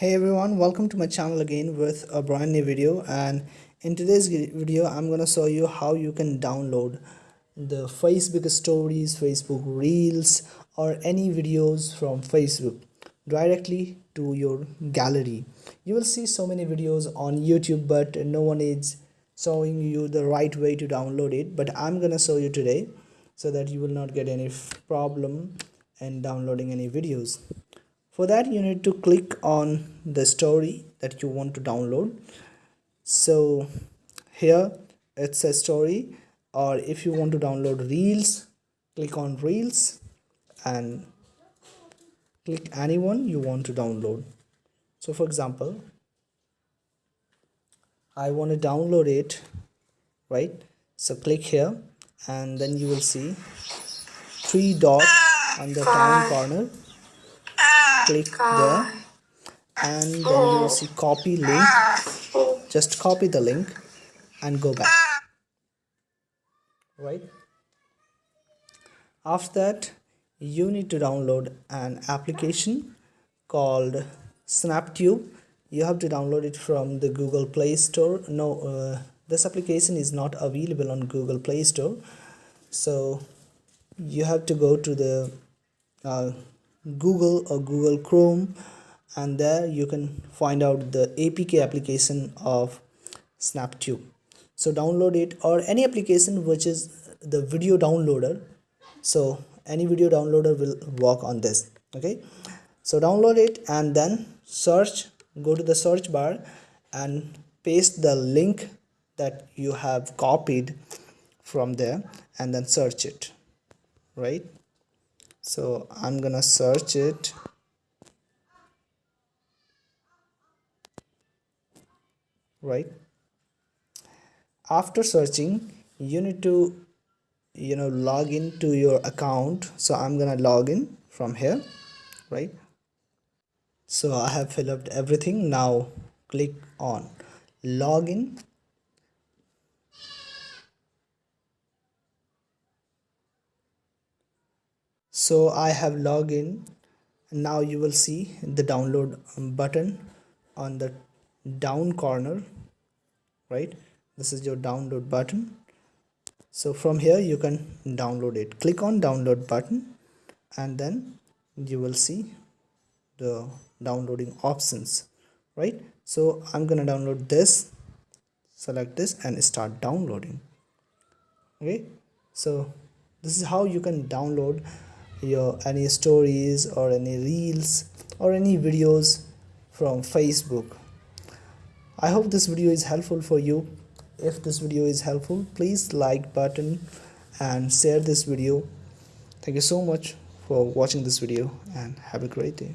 hey everyone welcome to my channel again with a brand new video and in today's video i'm gonna show you how you can download the facebook stories facebook reels or any videos from facebook directly to your gallery. You will see so many videos on youtube but no one is showing you the right way to download it but i'm gonna show you today so that you will not get any problem in downloading any videos for that you need to click on the story that you want to download. So here it's a story or if you want to download reels click on reels and click anyone you want to download. So for example I want to download it right? So click here and then you will see three dots on the down ah, corner click there. And then you will see copy link. Just copy the link and go back. Right? After that you need to download an application called snaptube. You have to download it from the google play store. No uh, this application is not available on google play store. So you have to go to the uh, google or google chrome and there you can find out the apk application of snaptube. So download it or any application which is the video downloader. So any video downloader will work on this okay? So download it and then search go to the search bar and paste the link that you have copied from there and then search it right so I'm gonna search it. Right. After searching you need to you know log in to your account. So I'm gonna log in from here. Right. So I have filled up everything. Now click on login so I have login and now you will see the download button on the down corner right? This is your download button. So from here you can download it. Click on download button and then you will see the downloading options right? So I'm gonna download this select this and start downloading. Okay? So this is how you can download your any stories or any reels or any videos from facebook. I hope this video is helpful for you. If this video is helpful please like button and share this video. Thank you so much for watching this video and have a great day